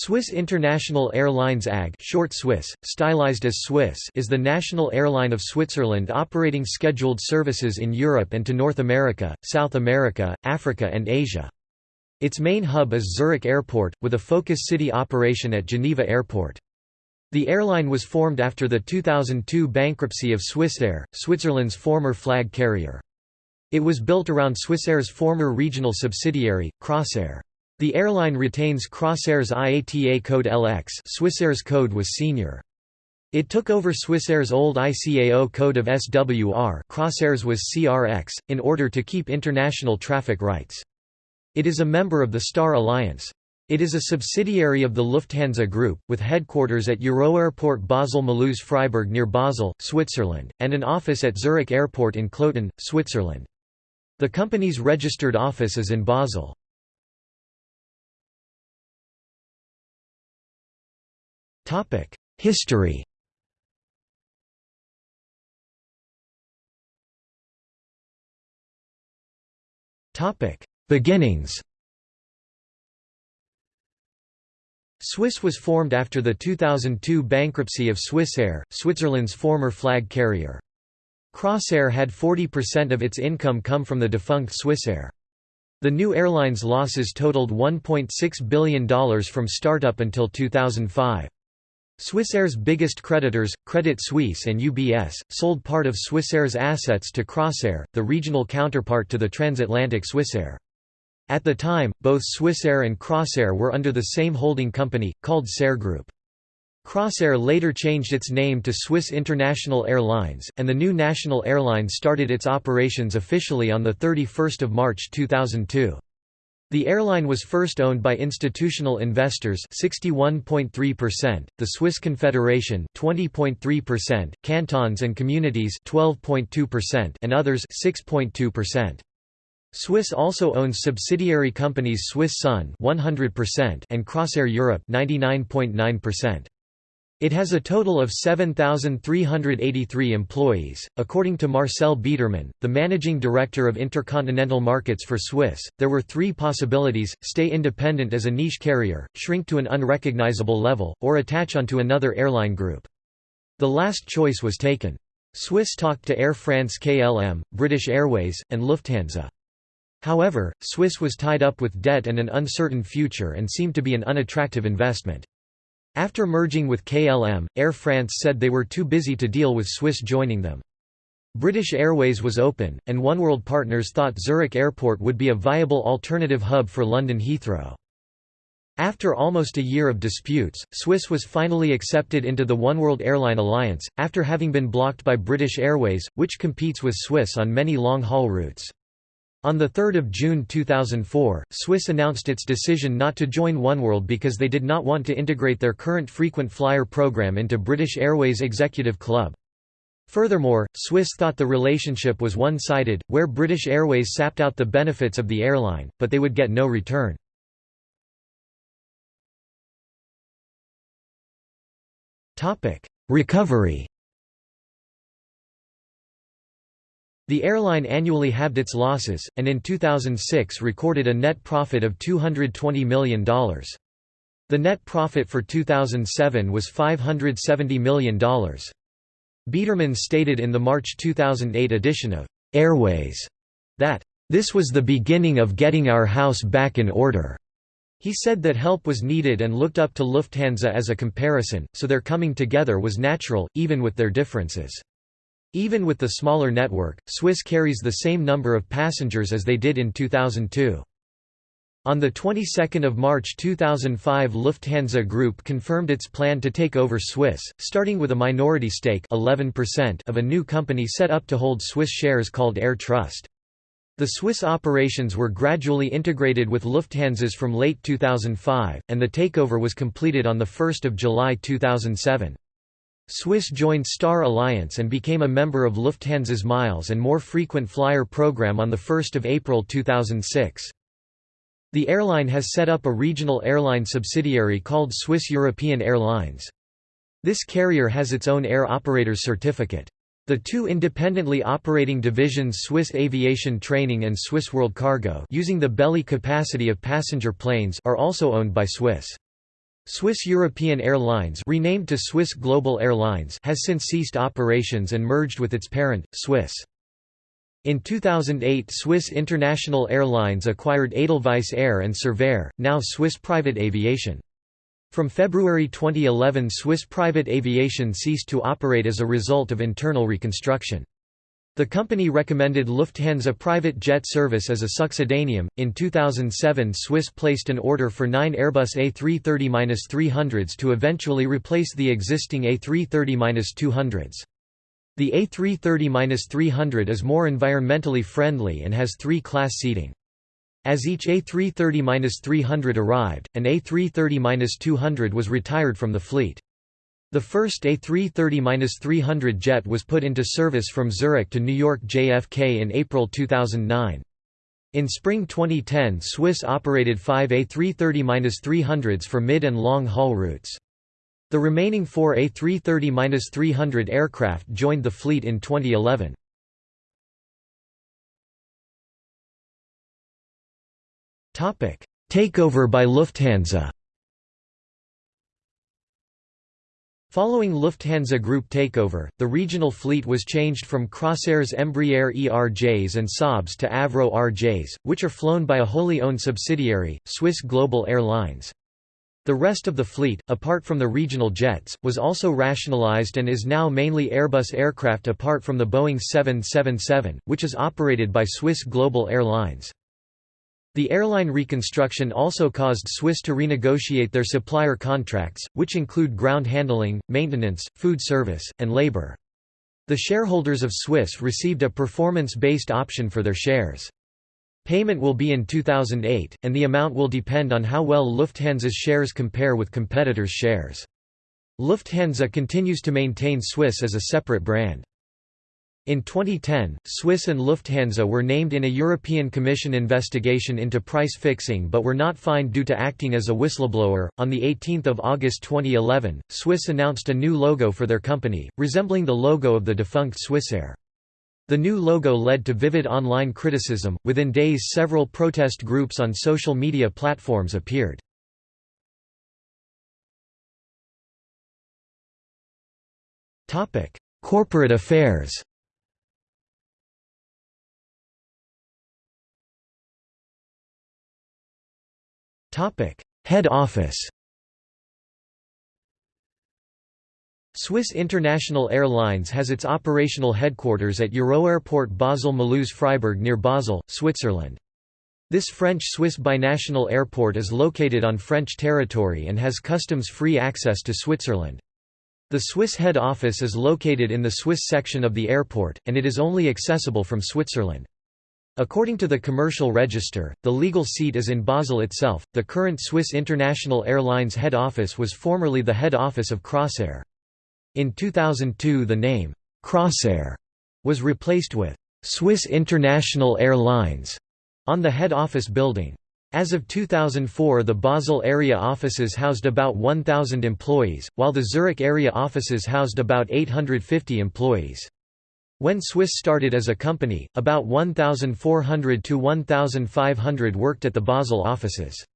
Swiss International Airlines AG short Swiss, stylized as Swiss is the national airline of Switzerland operating scheduled services in Europe and to North America, South America, Africa and Asia. Its main hub is Zurich Airport, with a focus city operation at Geneva Airport. The airline was formed after the 2002 bankruptcy of Swissair, Switzerland's former flag carrier. It was built around Swissair's former regional subsidiary, Crossair. The airline retains Crossair's IATA code LX Swissair's code was Senior. It took over Swissair's old ICAO code of SWR Crossair's was CRX, in order to keep international traffic rights. It is a member of the Star Alliance. It is a subsidiary of the Lufthansa Group, with headquarters at Euroairport Basel-Mulhouse Freiburg near Basel, Switzerland, and an office at Zurich Airport in Kloten, Switzerland. The company's registered office is in Basel. History Beginnings Swiss was formed after the 2002 bankruptcy of Swissair, Switzerland's former flag carrier. Crossair had 40% of its income come from the defunct Swissair. The new airline's losses totaled $1.6 billion from startup until 2005. Swissair's biggest creditors, Credit Suisse and UBS, sold part of Swissair's assets to Crossair, the regional counterpart to the transatlantic Swissair. At the time, both Swissair and Crossair were under the same holding company, called Sair Group. Crossair later changed its name to Swiss International Airlines, and the new national airline started its operations officially on 31 March 2002. The airline was first owned by institutional investors 61.3%, the Swiss Confederation 20.3%, cantons and communities 12.2% and others 6.2%. Swiss also owns subsidiary companies Swiss Sun 100% and Crossair Europe 99.9%. It has a total of 7,383 employees. According to Marcel Biedermann, the managing director of intercontinental markets for Swiss, there were three possibilities stay independent as a niche carrier, shrink to an unrecognizable level, or attach onto another airline group. The last choice was taken. Swiss talked to Air France KLM, British Airways, and Lufthansa. However, Swiss was tied up with debt and an uncertain future and seemed to be an unattractive investment. After merging with KLM, Air France said they were too busy to deal with Swiss joining them. British Airways was open, and Oneworld partners thought Zurich Airport would be a viable alternative hub for London Heathrow. After almost a year of disputes, Swiss was finally accepted into the Oneworld Airline Alliance, after having been blocked by British Airways, which competes with Swiss on many long-haul routes. On 3 June 2004, Swiss announced its decision not to join Oneworld because they did not want to integrate their current frequent flyer program into British Airways Executive Club. Furthermore, Swiss thought the relationship was one-sided, where British Airways sapped out the benefits of the airline, but they would get no return. Recovery The airline annually halved its losses, and in 2006 recorded a net profit of $220 million. The net profit for 2007 was $570 million. Biedermann stated in the March 2008 edition of Airways that, "...this was the beginning of getting our house back in order." He said that help was needed and looked up to Lufthansa as a comparison, so their coming together was natural, even with their differences. Even with the smaller network, Swiss carries the same number of passengers as they did in 2002. On the 22nd of March 2005 Lufthansa Group confirmed its plan to take over Swiss, starting with a minority stake 11% of a new company set up to hold Swiss shares called Air Trust. The Swiss operations were gradually integrated with Lufthansa's from late 2005, and the takeover was completed on 1 July 2007. Swiss joined Star Alliance and became a member of Lufthansa's Miles and More Frequent Flyer program on 1 April 2006. The airline has set up a regional airline subsidiary called Swiss European Airlines. This carrier has its own air operator's certificate. The two independently operating divisions Swiss Aviation Training and Swiss World Cargo using the belly capacity of passenger planes are also owned by Swiss. Swiss European Airlines renamed to Swiss Global Airlines has since ceased operations and merged with its parent, Swiss. In 2008 Swiss International Airlines acquired Edelweiss Air and Servair, now Swiss Private Aviation. From February 2011 Swiss Private Aviation ceased to operate as a result of internal reconstruction. The company recommended Lufthansa private jet service as a succedaneum. In 2007, Swiss placed an order for nine Airbus A330-300s to eventually replace the existing A330-200s. The A330-300 is more environmentally friendly and has three class seating. As each A330-300 arrived, an A330-200 was retired from the fleet. The first A330-300 jet was put into service from Zurich to New York JFK in April 2009. In spring 2010 Swiss operated five A330-300s for mid- and long-haul routes. The remaining four A330-300 aircraft joined the fleet in 2011. Takeover by Lufthansa Following Lufthansa Group takeover, the regional fleet was changed from Crossairs Embraer ERJs and Saabs to Avro RJs, which are flown by a wholly owned subsidiary, Swiss Global Airlines. The rest of the fleet, apart from the regional jets, was also rationalized and is now mainly Airbus aircraft apart from the Boeing 777, which is operated by Swiss Global Airlines. The airline reconstruction also caused Swiss to renegotiate their supplier contracts, which include ground handling, maintenance, food service, and labor. The shareholders of Swiss received a performance-based option for their shares. Payment will be in 2008, and the amount will depend on how well Lufthansa's shares compare with competitors' shares. Lufthansa continues to maintain Swiss as a separate brand. In 2010, Swiss and Lufthansa were named in a European Commission investigation into price fixing but were not fined due to acting as a whistleblower. On the 18th of August 2011, Swiss announced a new logo for their company, resembling the logo of the defunct Swissair. The new logo led to vivid online criticism. Within days, several protest groups on social media platforms appeared. Topic: Corporate affairs. Head office Swiss International Airlines has its operational headquarters at Euroairport Basel-Mulhouse Freiburg near Basel, Switzerland. This French-Swiss binational airport is located on French territory and has customs-free access to Switzerland. The Swiss head office is located in the Swiss section of the airport, and it is only accessible from Switzerland. According to the Commercial Register, the legal seat is in Basel itself. The current Swiss International Airlines head office was formerly the head office of Crossair. In 2002, the name Crossair was replaced with Swiss International Airlines on the head office building. As of 2004 the Basel area offices housed about 1,000 employees, while the Zurich area offices housed about 850 employees. When Swiss started as a company, about 1,400 to 1,500 worked at the Basel offices.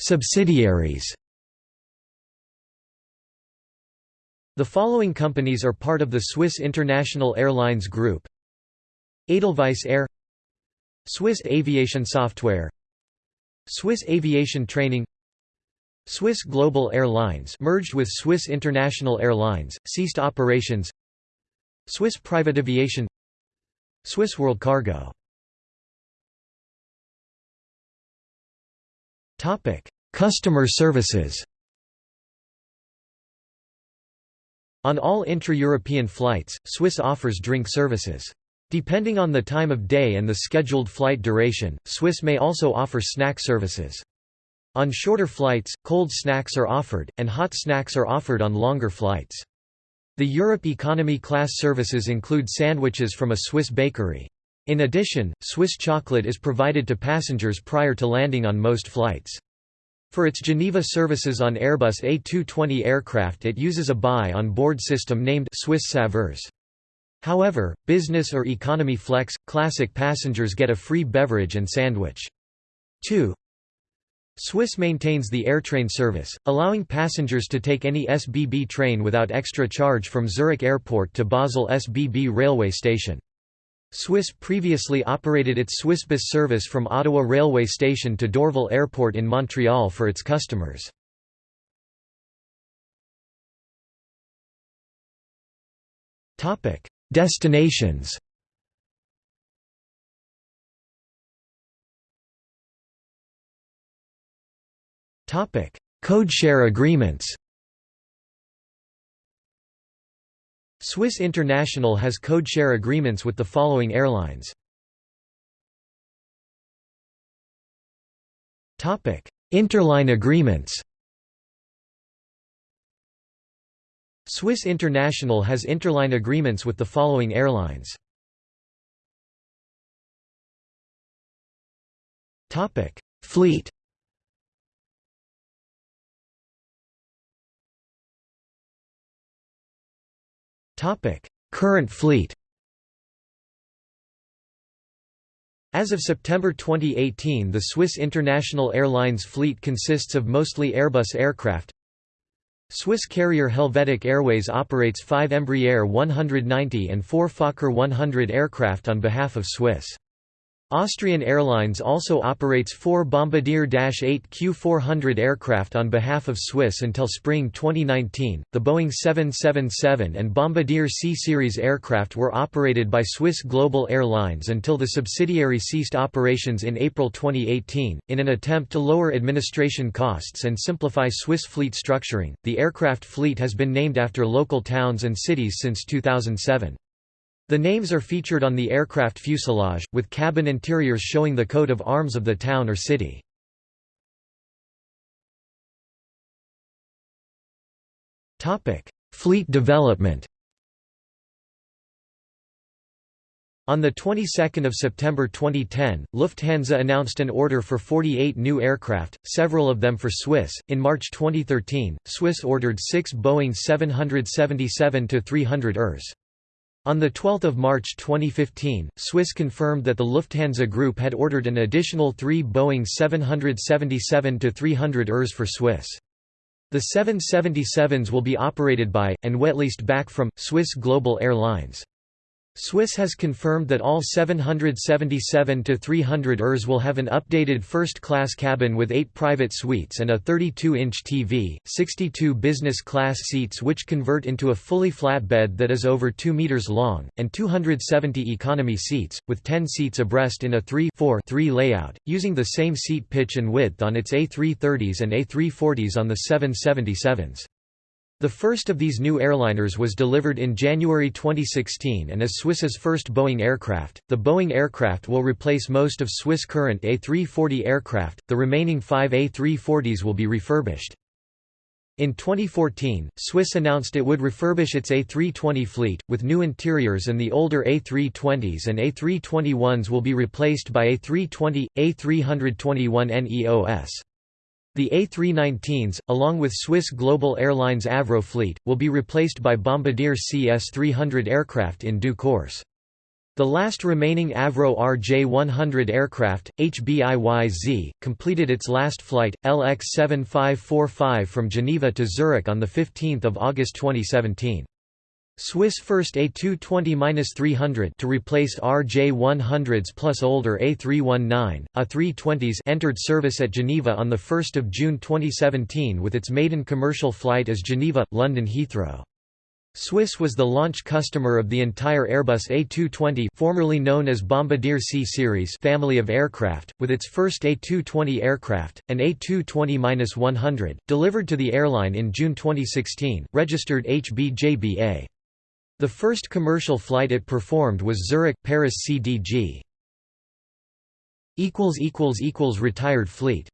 Subsidiaries. The following companies are part of the Swiss International Airlines Group. Edelweiss Air. Swiss Aviation Software. Swiss Aviation Training Swiss Global Airlines merged with Swiss International Airlines, ceased operations Swiss Private Aviation Swiss World Cargo Customer services On all intra-European flights, Swiss offers drink services. Depending on the time of day and the scheduled flight duration, Swiss may also offer snack services. On shorter flights, cold snacks are offered, and hot snacks are offered on longer flights. The Europe economy class services include sandwiches from a Swiss bakery. In addition, Swiss chocolate is provided to passengers prior to landing on most flights. For its Geneva services on Airbus A220 aircraft it uses a buy-on-board system named Swiss Saveurs. However, business or economy flex, classic passengers get a free beverage and sandwich. 2. Swiss maintains the airtrain service, allowing passengers to take any SBB train without extra charge from Zurich Airport to Basel SBB railway station. Swiss previously operated its Swissbus service from Ottawa railway station to Dorval Airport in Montreal for its customers. Destinations Codeshare agreements Swiss International has codeshare agreements with the following airlines. Topic: Interline agreements Swiss International has interline agreements with the following airlines. Topic: Fleet Current fleet As of September 2018 the Swiss International Airlines fleet consists of mostly Airbus aircraft. Swiss carrier Helvetic Airways operates five Embraer 190 and four Fokker 100 aircraft on behalf of Swiss. Austrian Airlines also operates four Bombardier Dash 8 Q400 aircraft on behalf of Swiss until spring 2019. The Boeing 777 and Bombardier C Series aircraft were operated by Swiss Global Airlines until the subsidiary ceased operations in April 2018. In an attempt to lower administration costs and simplify Swiss fleet structuring, the aircraft fleet has been named after local towns and cities since 2007. The names are featured on the aircraft fuselage, with cabin interiors showing the coat of arms of the town or city. Fleet development On the 22nd of September 2010, Lufthansa announced an order for 48 new aircraft, several of them for Swiss. In March 2013, Swiss ordered 6 Boeing 777-300 ERs. On 12 March 2015, Swiss confirmed that the Lufthansa Group had ordered an additional three Boeing 777-300 ERs for Swiss. The 777s will be operated by, and wet leased back from, Swiss Global Airlines. Swiss has confirmed that all 777-300 ERs will have an updated first-class cabin with 8 private suites and a 32-inch TV, 62 business-class seats which convert into a fully flat bed that is over 2 meters long, and 270 economy seats, with 10 seats abreast in a 3-4-3 layout, using the same seat pitch and width on its A330s and A340s on the 777s. The first of these new airliners was delivered in January 2016 and is Swiss's first Boeing aircraft. The Boeing aircraft will replace most of Swiss current A340 aircraft, the remaining five A340s will be refurbished. In 2014, Swiss announced it would refurbish its A320 fleet, with new interiors and the older A320s and A321s will be replaced by A320, A321neos. The A319s, along with Swiss Global Airlines Avro fleet, will be replaced by Bombardier CS-300 aircraft in due course. The last remaining Avro RJ-100 aircraft, HBIYZ, completed its last flight, LX7545 from Geneva to Zurich on 15 August 2017. Swiss first A220-300 to replace RJ100s plus older A319, A320s entered service at Geneva on 1 June 2017 with its maiden commercial flight as Geneva, London Heathrow. Swiss was the launch customer of the entire Airbus A220 formerly known as Bombardier C-Series family of aircraft, with its first A220 aircraft, an A220-100, delivered to the airline in June 2016, registered HBJBA. The first commercial flight it performed was Zurich-Paris CDG. Retired fleet